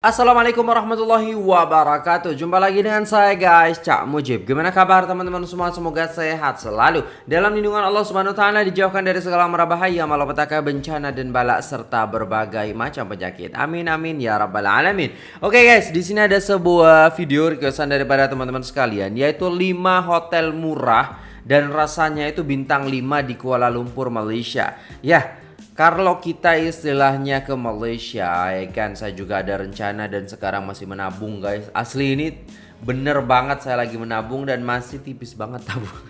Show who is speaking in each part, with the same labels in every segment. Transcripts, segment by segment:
Speaker 1: Assalamualaikum warahmatullahi wabarakatuh. Jumpa lagi dengan saya guys Cak Mujib. Gimana kabar teman-teman semua? Semoga sehat selalu. Dalam lindungan Allah subhanahu ta'ala Dijauhkan dari segala merabahaya Malapetaka bencana dan balak Serta berbagai macam penyakit. Amin amin ya rabbal alamin. Oke guys di sini ada sebuah video requestan daripada teman-teman sekalian Yaitu 5 hotel murah Dan rasanya itu bintang 5 di Kuala Lumpur Malaysia. Ya kalau kita istilahnya ke Malaysia ya kan? Saya juga ada rencana dan sekarang masih menabung guys. Asli ini bener banget saya lagi menabung dan masih tipis banget tabung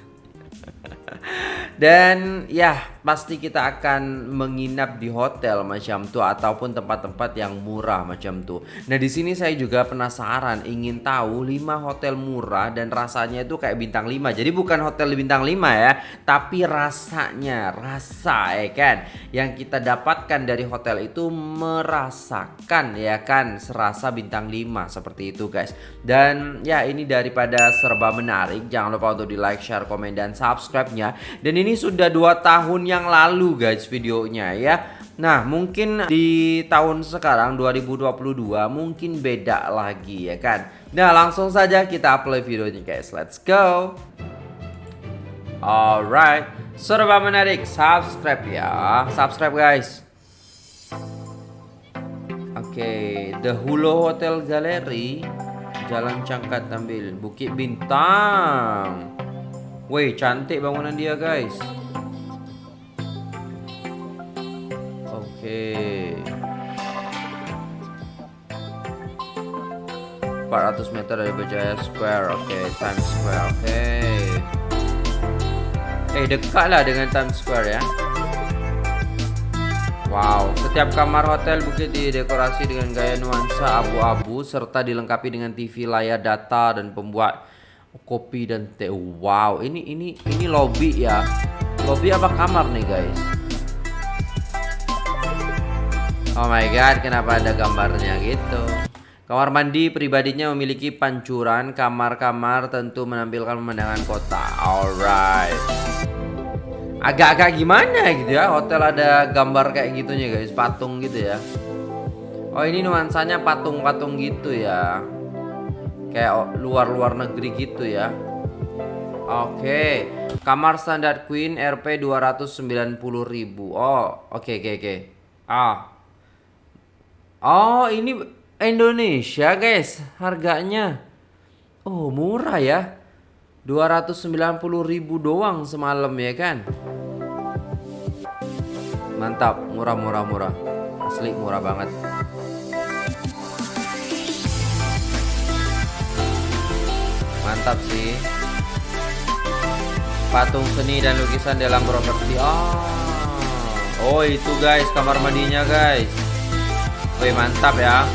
Speaker 1: dan ya pasti kita akan menginap di hotel macam tuh ataupun tempat-tempat yang murah macam tuh. Nah, di sini saya juga penasaran ingin tahu 5 hotel murah dan rasanya itu kayak bintang 5. Jadi bukan hotel bintang 5 ya, tapi rasanya, rasa ya kan yang kita dapatkan dari hotel itu merasakan ya kan serasa bintang 5 seperti itu guys. Dan ya ini daripada serba menarik, jangan lupa untuk di like, share, komen dan subscribe-nya. Dan ini sudah 2 tahun yang lalu guys videonya ya. Nah mungkin di tahun sekarang 2022 mungkin beda lagi ya kan? Nah langsung saja kita play videonya guys. Let's go. Alright. Serba menarik. Subscribe ya. Subscribe guys. Oke okay, The Hulu Hotel Gallery Jalan Cangkat Tambil Bukit Bintang Wih cantik bangunan dia guys. Oke. 400 meter dari Berjaya Square. Oke Times Square Oke. Eh dekat lah dengan Times Square ya. Wow, setiap kamar hotel bukit didekorasi dengan gaya nuansa abu-abu serta dilengkapi dengan TV layar data dan pembuat kopi dan teh. Wow, ini ini ini lobby ya. Lobby apa kamar nih, guys? Oh my god, kenapa ada gambarnya gitu? Kamar mandi pribadinya memiliki pancuran, kamar-kamar tentu menampilkan pemandangan kota. Alright. Agak-agak gimana gitu ya, hotel ada gambar kayak gitunya guys, patung gitu ya. Oh ini nuansanya patung-patung gitu ya kayak luar-luar negeri gitu ya. Oke kamar standar queen RP 290.000 oh oke okay, oke okay, oke. Okay. ah. Oh ini Indonesia guys harganya. Oh murah ya. 290.000 doang semalam ya kan? Mantap murah murah murah. Asli murah banget mantap sih. Patung seni dan lukisan dalam properti. Oh oh itu guys kamar mandinya guys. Wih mantap ya.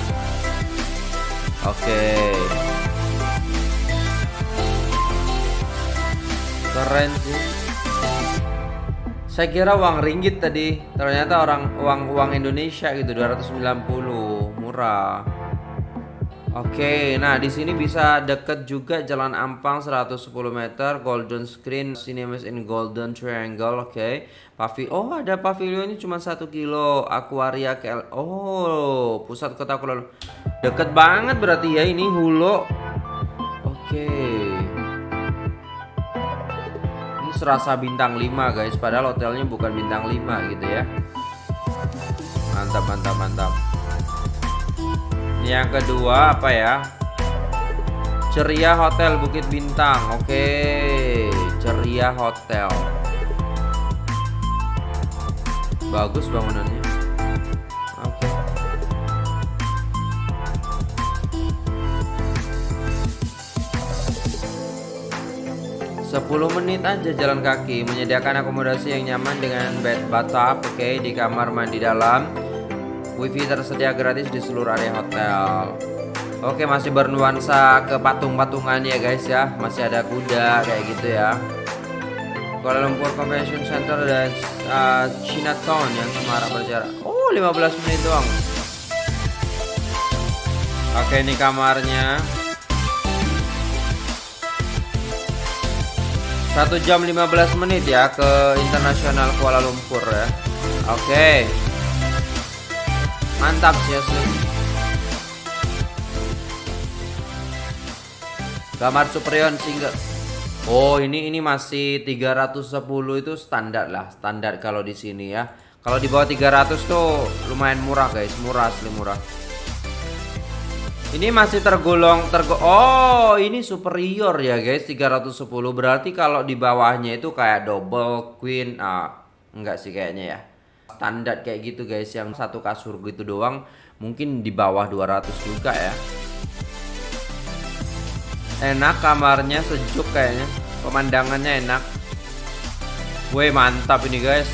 Speaker 1: Oke. Keren sih. Saya kira uang ringgit tadi. Ternyata orang uang uang Indonesia gitu 290 murah Oke, nah di sini bisa deket juga Jalan Ampang 110 meter, Golden Screen, Cinemas in Golden Triangle, oke. Okay. Pavi, oh ada pavilionnya cuma satu kilo, Aquaria KL, oh pusat kota Kuala Deket banget berarti ya ini Hulu. Oke. Ini serasa bintang 5 guys, padahal hotelnya bukan bintang 5 gitu ya. Mantap, mantap, mantap. Yang kedua apa ya? Ceria Hotel Bukit Bintang. Oke, Ceria Hotel. Bagus bangunannya. Oke. Sepuluh menit aja jalan kaki Menyediakan akomodasi yang nyaman dengan bed bathtub Oke di kamar mandi dalam Wifi tersedia gratis di seluruh area hotel. Oke, masih bernuansa ke patung-patungan ya guys ya. Masih ada kuda kayak gitu ya. Kuala Lumpur Convention Center dan uh, Chinatown yang semarak berjarak. Oh, 15 menit doang. Oke, ini kamarnya. Satu jam 15 menit ya ke internasional Kuala Lumpur ya. Oke Mantap sih asli. Gamar superion single. Oh, ini ini masih 310 itu standar lah, standar kalau di sini ya. Kalau di bawah 300 tuh lumayan murah, guys. Murah asli murah. Ini masih tergolong tergo Oh, ini superior ya, guys. 310 berarti kalau di bawahnya itu kayak double queen ah enggak sih kayaknya ya. Standar kayak gitu guys, yang satu kasur gitu doang. Mungkin di bawah 200 juga ya. Enak kamarnya, sejuk kayaknya. Pemandangannya enak. Woi, mantap ini guys.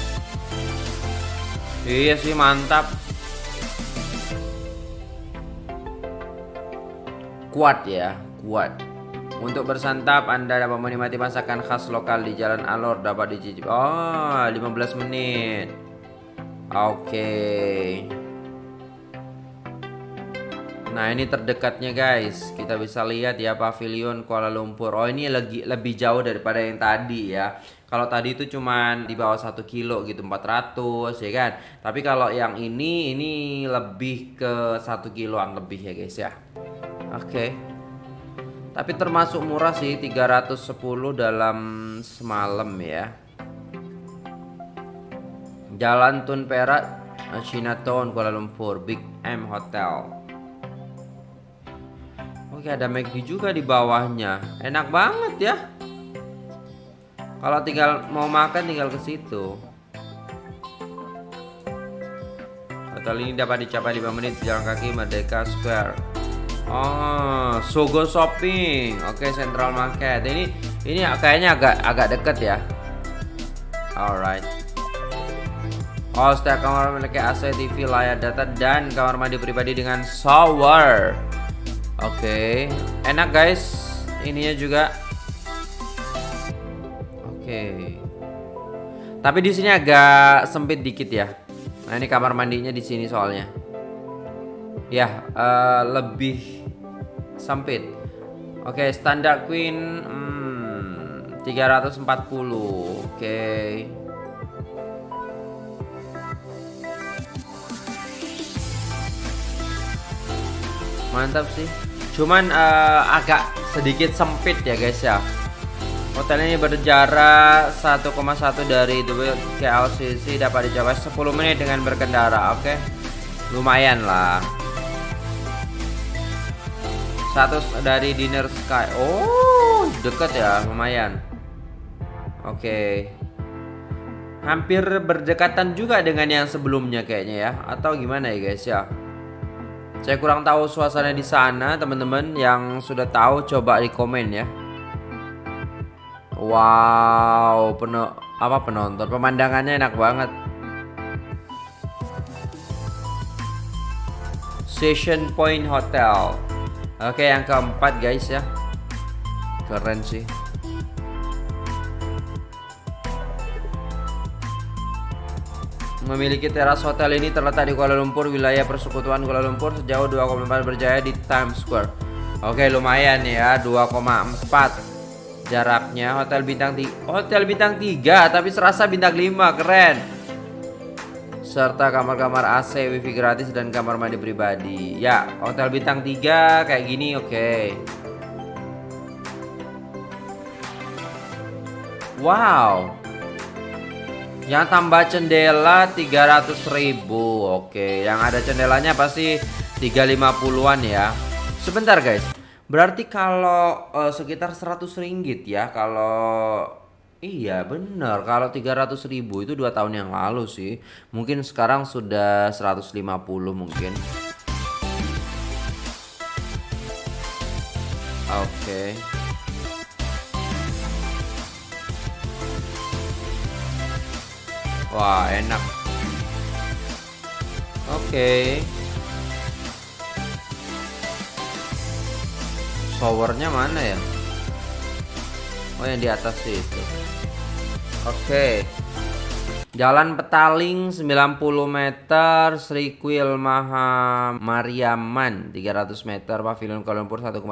Speaker 1: Iya sih, mantap. kuat ya, kuat. Untuk bersantap Anda dapat menikmati masakan khas lokal di Jalan Alor dapat dicicip. Oh, 15 menit. Oke. Nah, ini terdekatnya guys. Kita bisa lihat ya pavilion Kuala Lumpur. Oh, ini lagi lebih jauh daripada yang tadi ya. Kalau tadi itu cuman di bawah satu kilo gitu 400 ya kan. Tapi kalau yang ini ini lebih ke satu kiloan lebih ya guys ya. Oke. Okay. Tapi termasuk murah sih 310 dalam semalam ya. Jalan Tun Perak, Chinatown Kuala Lumpur, Big M Hotel. Oke, ada McD juga di bawahnya. Enak banget ya. Kalau tinggal mau makan tinggal ke situ. Hotel ini dapat dicapai 5 menit jalan kaki Merdeka Square. Oh, Sogo Shopping. Oke, Central Market. Ini ini kayaknya agak agak deket ya. Alright. Oh, setiap kamar memiliki AC, TV, layar data dan kamar mandi pribadi dengan shower. Oke, okay. enak guys. Ininya juga. Oke. Okay. Tapi di sini agak sempit dikit ya. Nah, ini kamar mandinya di sini soalnya. Ya, uh, lebih sempit oke okay, standar queen hmm, 340 oke okay. Mantap sih. Cuman uh, agak sedikit sempit ya guys ya. Hotel ini berjarak 1,1 dari KLCC dapat dicapai 10 menit dengan berkendara oke? Okay? lumayan lah. Satu dari dinner sky. Oh deket ya lumayan. Oke. Okay. hampir berdekatan juga dengan yang sebelumnya kayaknya ya. Atau gimana ya guys ya saya kurang tahu suasana di sana teman-teman yang sudah tahu coba di komen ya. Wow penuh apa penonton? Pemandangannya enak banget. Session Point Hotel. Oke yang keempat guys ya. Keren sih Memiliki teras hotel ini terletak di Kuala Lumpur, wilayah persekutuan Kuala Lumpur sejauh 2,4 berjaya di Times Square. Oke, lumayan ya, 2,4 jaraknya. Hotel bintang 3, hotel bintang 3 tapi serasa bintang 5, keren serta kamar-kamar AC, wifi gratis dan kamar mandi pribadi. Ya, hotel bintang 3 kayak gini oke. Wow. Yang tambah jendela 300.000. Oke, yang ada jendelanya pasti 350-an ya. Sebentar guys. Berarti kalau uh, sekitar 100 ringgit ya kalau Iya bener kalau 300 ribu itu dua tahun yang lalu sih Mungkin sekarang sudah 150 mungkin Oke okay. Wah enak Oke okay. Showernya mana ya Oh yang di atas itu Oke. Jalan Petaling 90 meter, Sri Kuil Maha Mariaman 300 meter, Pavilion Kuala Lumpur 1,7.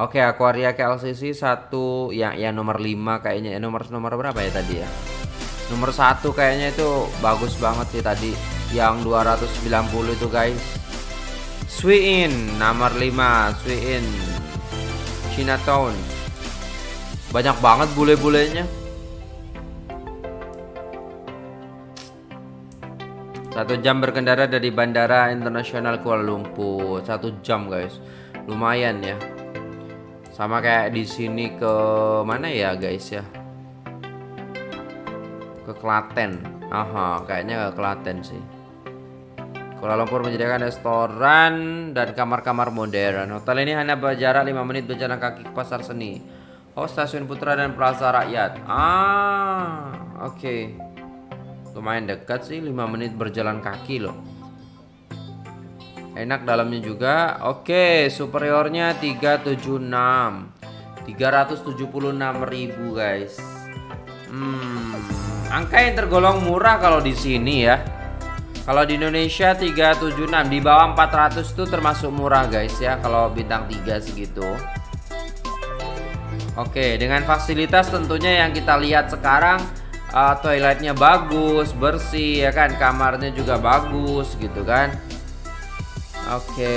Speaker 1: Oke, Aquaria KLCC 1 yang ya nomor 5 kayaknya. Ya, nomor nomor berapa ya tadi ya? Nomor 1 kayaknya itu bagus banget sih tadi. Yang 290 itu guys. Swiin nomor 5, Swiin Chinatown. Banyak banget bule-bulenya. Satu jam berkendara dari Bandara Internasional Kuala Lumpur. Satu jam guys, lumayan ya. Sama kayak di sini ke mana ya guys ya? Ke Klaten. Aha, kayaknya ke Klaten sih. Kuala Lumpur menyediakan restoran dan kamar-kamar modern. Hotel ini hanya berjarak 5 menit berjalan kaki ke pasar seni. Oh, stasiun Putra dan Plaza Rakyat. Ah, oke. Okay. Lumayan dekat sih, 5 menit berjalan kaki loh. Enak dalamnya juga. Oke, superiornya 376. 376.000 guys. Hmm, angka yang tergolong murah kalau di sini ya. Kalau di Indonesia 376 di bawah 400 itu termasuk murah guys ya kalau bintang 3 segitu. Oke, dengan fasilitas tentunya yang kita lihat sekarang uh, toiletnya bagus, bersih ya kan, kamarnya juga bagus gitu kan. Oke.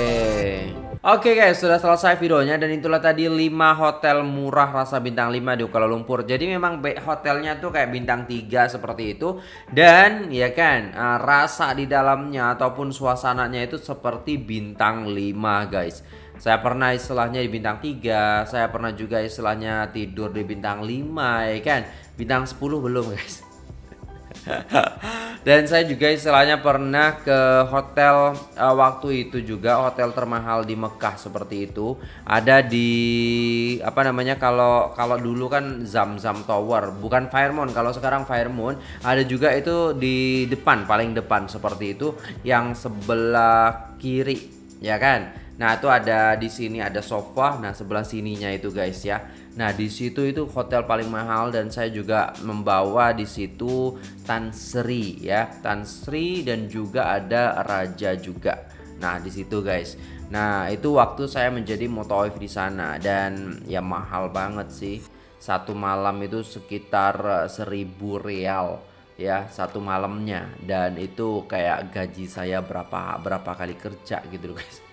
Speaker 1: Oke guys, sudah selesai videonya dan itulah tadi 5 hotel murah rasa bintang 5 di Kuala Lumpur. Jadi memang hotelnya tuh kayak bintang 3 seperti itu dan ya kan, uh, rasa di dalamnya ataupun suasananya itu seperti bintang 5 guys. Saya pernah istilahnya di bintang 3, saya pernah juga istilahnya tidur di bintang 5 ya kan. Bintang 10 belum guys. Dan saya juga istilahnya pernah ke hotel uh, waktu itu juga hotel termahal di Mekah seperti itu. Ada di apa namanya kalau kalau dulu kan Zam Zam Tower, bukan Firemont. Kalau sekarang Firemont ada juga itu di depan paling depan seperti itu yang sebelah kiri ya kan. Nah, itu ada di sini ada sofa, nah sebelah sininya itu guys ya. Nah, di situ itu hotel paling mahal dan saya juga membawa di situ Tan Sri ya, Tan Sri dan juga ada raja juga. Nah, di situ guys. Nah, itu waktu saya menjadi motoif di sana dan ya mahal banget sih. Satu malam itu sekitar seribu real ya satu malamnya dan itu kayak gaji saya berapa berapa kali kerja gitu guys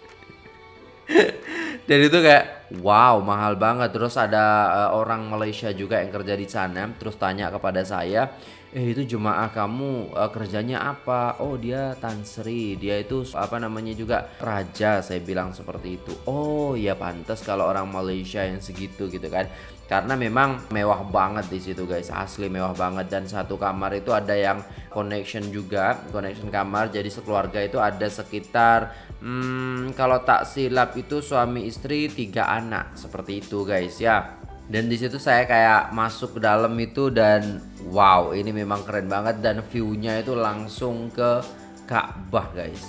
Speaker 1: dan itu kayak wow mahal banget. Terus ada uh, orang Malaysia juga yang kerja di sana terus tanya kepada saya eh itu jemaah kamu uh, kerjanya apa? Oh dia Tan Sri dia itu apa namanya juga raja saya bilang seperti itu. Oh ya pantas kalau orang Malaysia yang segitu gitu kan. Karena memang mewah banget di situ guys. Asli mewah banget. Dan satu kamar itu ada yang connection juga connection kamar. Jadi sekeluarga itu ada sekitar hmm, kalau tak silap itu suami istri tiga anak. Seperti itu guys ya dan di situ saya kayak masuk ke dalam itu dan wow ini memang keren banget. Dan viewnya itu langsung ke Ka'bah guys.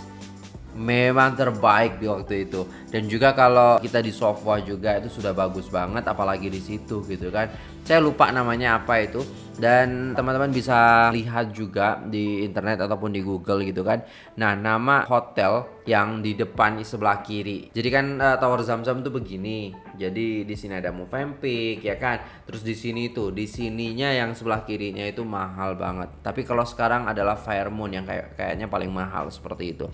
Speaker 1: Memang terbaik di waktu itu. Dan juga kalau kita di sofa juga itu sudah bagus banget apalagi di situ gitu kan saya lupa namanya apa itu dan teman-teman bisa lihat juga di internet ataupun di Google gitu kan. Nah, nama hotel yang di depan di sebelah kiri. Jadi kan uh, Tower Zamzam tuh begini. Jadi di sini ada Movempic ya kan. Terus di sini tuh, di sininya yang sebelah kirinya itu mahal banget. Tapi kalau sekarang adalah Fairmont yang kayak kayaknya paling mahal seperti itu.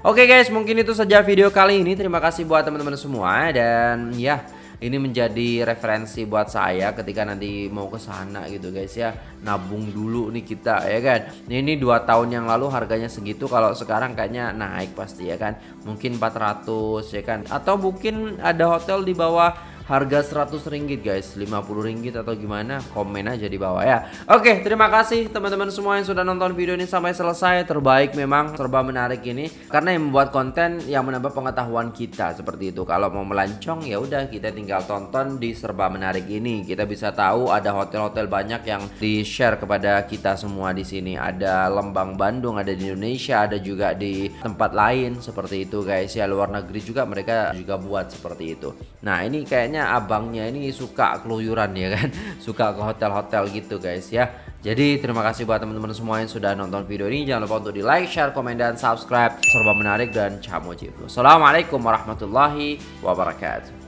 Speaker 1: Oke guys, mungkin itu saja video kali ini. Terima kasih buat teman-teman semua dan ya ini menjadi referensi buat saya ketika nanti mau ke sana gitu guys ya. Nabung dulu nih kita ya kan? Ini dua tahun yang lalu harganya segitu kalau sekarang kayaknya naik pasti ya kan? Mungkin 400 ya kan? Atau mungkin ada hotel di bawah harga 100 ringgit guys. 50 ringgit atau gimana komen aja di bawah ya. Oke terima kasih teman-teman semua yang sudah nonton video ini sampai selesai. Terbaik memang serba menarik ini karena yang membuat konten yang menambah pengetahuan kita seperti itu. Kalau mau melancong ya udah kita tinggal tonton di serba menarik ini. Kita bisa tahu ada hotel-hotel banyak yang di share kepada kita semua di sini. Ada Lembang Bandung ada di Indonesia ada juga di tempat lain seperti itu guys. Ya luar negeri juga mereka juga buat seperti itu. Nah ini kayaknya kayaknya abangnya ini suka keluyuran ya kan? Suka ke hotel-hotel gitu guys ya. Jadi terima kasih buat teman-teman semua yang sudah nonton video ini. Jangan lupa untuk di like share komen dan subscribe. Serba menarik dan camu Assalamualaikum warahmatullahi wabarakatuh